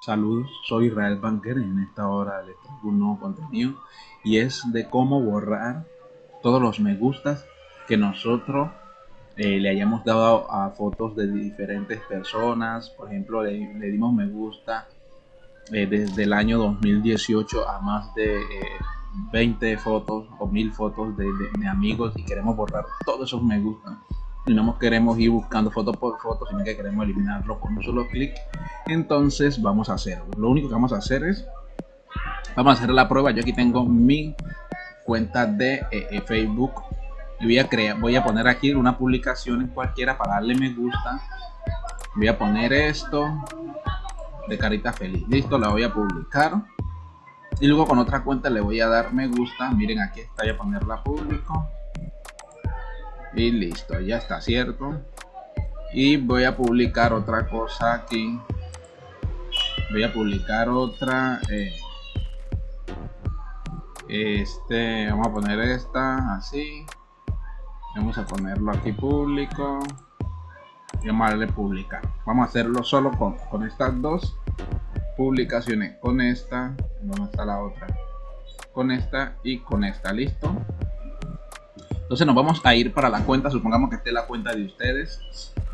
Saludos, soy Israel Banker y en esta hora les traigo un nuevo contenido y es de cómo borrar todos los me gustas que nosotros eh, le hayamos dado a fotos de diferentes personas. Por ejemplo, le, dimos me gusta eh, desde el año 2018 a más de 20 eh, fotos o 1000 fotos de, de amigos y queremos borrar todos esos me gusta y no queremos ir buscando foto por foto, sino que queremos eliminarlo con un solo clic. Entonces vamos a hacerlo. Lo único que vamos a hacer es, vamos a hacer la prueba. Yo aquí tengo mi cuenta de eh, eh, Facebook y voy a crear, voy a poner aquí una publicación en cualquiera para darle me gusta. Voy a poner esto de carita feliz. Listo, la voy a publicar. Y luego con otra cuenta le voy a dar me gusta. Miren, aquí está, voy a ponerla público y listo ya está cierto y voy a publicar otra cosa aquí. Voy a publicar otra eh, este vamos a poner esta así. Vamos a ponerlo aquí público. Y vamos a darle publicar. Vamos a hacerlo solo con, con estas dos publicaciones. Con esta donde está la otra. Con esta y con esta listo entonces nos vamos a ir para la cuenta, supongamos que esté la cuenta de ustedes.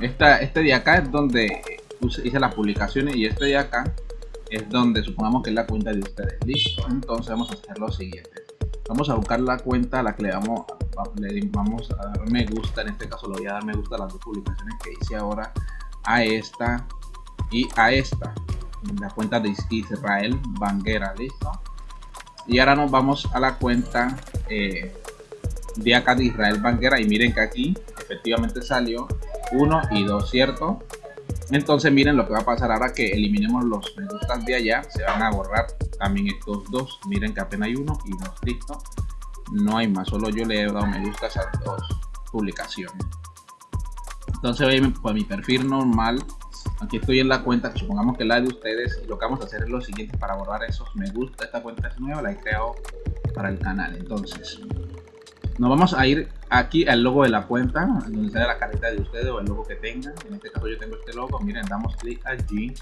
Esta, este de acá es donde hice las publicaciones y este de acá es donde supongamos que es la cuenta de ustedes. Listo, entonces vamos a hacer lo siguiente. Vamos a buscar la cuenta a la que le vamos, le vamos a dar me gusta. En este caso le voy a dar me gusta a las dos publicaciones que hice ahora. A esta y a esta. La cuenta de Israel Banguera, listo. Y ahora nos vamos a la cuenta eh, de acá de Israel Banguera y miren que aquí efectivamente salió 1 y 2, ¿cierto? Entonces miren lo que va a pasar ahora que eliminemos los me gustan de allá, se van a borrar también estos dos, miren que apenas hay uno y dos, listo. No hay más, solo yo le he dado me gusta a dos publicaciones. Entonces voy a mi perfil normal, aquí estoy en la cuenta, supongamos que la de ustedes, lo que vamos a hacer es lo siguiente para borrar esos me gusta, esta cuenta es nueva, la he creado para el canal, entonces nos vamos a ir aquí al logo de la cuenta, donde sale la carita de ustedes o el logo que tengan. En este caso yo tengo este logo. Miren, damos clic allí.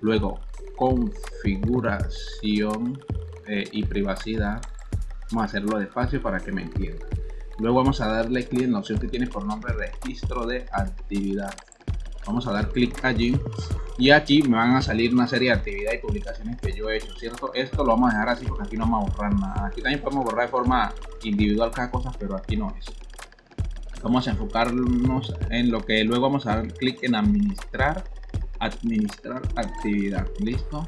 Luego, configuración eh, y privacidad. Vamos a hacerlo despacio para que me entiendan. Luego vamos a darle clic en la opción que tiene por nombre registro de actividad vamos a dar clic allí y aquí me van a salir una serie de actividades y publicaciones que yo he hecho cierto esto lo vamos a dejar así porque aquí no vamos a borrar nada. Aquí también podemos borrar de forma individual cada cosa pero aquí no es. Vamos a enfocarnos en lo que luego vamos a dar clic en administrar administrar actividad listo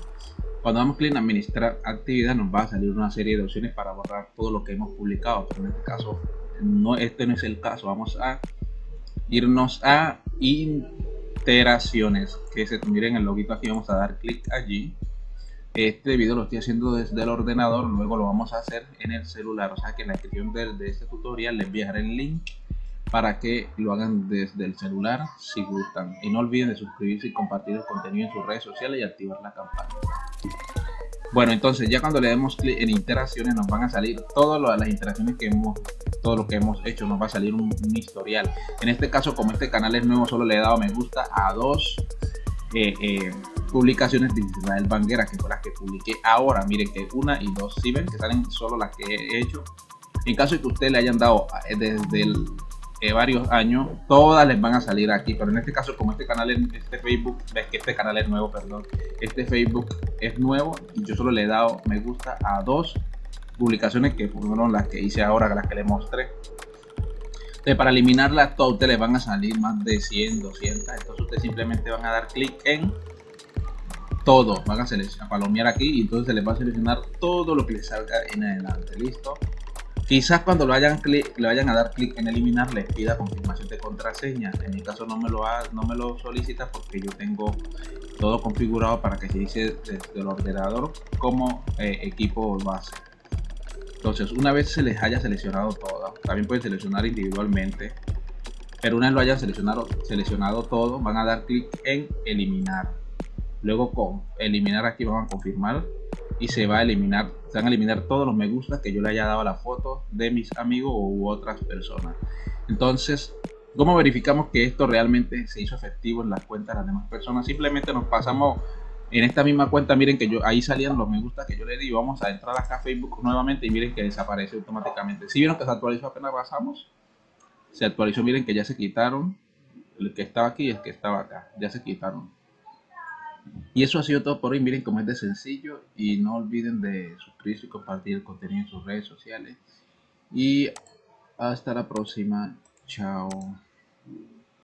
cuando damos clic en administrar actividad nos va a salir una serie de opciones para borrar todo lo que hemos publicado pero en este caso no este no es el caso. Vamos a irnos a iteraciones que se miren el loguito aquí vamos a dar clic allí. Este video lo estoy haciendo desde el ordenador luego lo vamos a hacer en el celular. O sea que en la descripción de, este tutorial les enviaré el link para que lo hagan desde el celular si gustan. Y no olviden de suscribirse y compartir el contenido en sus redes sociales y activar la campana. Bueno entonces ya cuando le demos clic en interacciones nos van a salir todas las interacciones que hemos todo lo que hemos hecho nos va a salir un, historial. En este caso como este canal es nuevo solo le he dado me gusta a dos eh, eh, publicaciones de Israel Banguera que fue las que publiqué ahora. Miren que una y dos si ven que salen solo las que he hecho. En caso de que ustedes le hayan dado eh, desde el, varios años todas les van a salir aquí. Pero en este caso como este canal es este facebook ves que este canal es nuevo perdón. Este facebook es nuevo y yo solo le he dado me gusta a dos publicaciones que fueron las que hice ahora, las que les mostré. Entonces, para eliminarlas todas ustedes les van a salir más de 100, 200. Entonces ustedes simplemente van a dar clic en todo. Van a, seleccionar, palomear aquí y entonces se les va a seleccionar todo lo que les salga en adelante. Listo. Quizás cuando lo hayan le vayan a dar clic en eliminar les pida confirmación de contraseña. En mi caso no me lo, no me lo solicita porque yo tengo todo configurado para que se dice desde el ordenador como eh, equipo base. Entonces, una vez se les haya seleccionado todo, también pueden seleccionar individualmente, pero una vez lo hayan seleccionado, seleccionado todo, van a dar clic en eliminar. Luego con eliminar aquí van a confirmar y se va a eliminar, se van a eliminar todos los me gusta que yo le haya dado a la foto de mis amigos u otras personas. Entonces, ¿cómo verificamos que esto realmente se hizo efectivo en las cuentas de las demás personas? Simplemente nos pasamos en esta misma cuenta, miren que yo ahí salían los me gusta que yo le di. Vamos a entrar acá a Facebook nuevamente y miren que desaparece automáticamente. Si vieron que se actualizó apenas pasamos, se actualizó, miren que ya se quitaron el que estaba aquí y el que estaba acá, ya se quitaron. Y eso ha sido todo por hoy. Miren cómo es de sencillo y no olviden de suscribirse y compartir el contenido en sus redes sociales. Y hasta la próxima. Chao.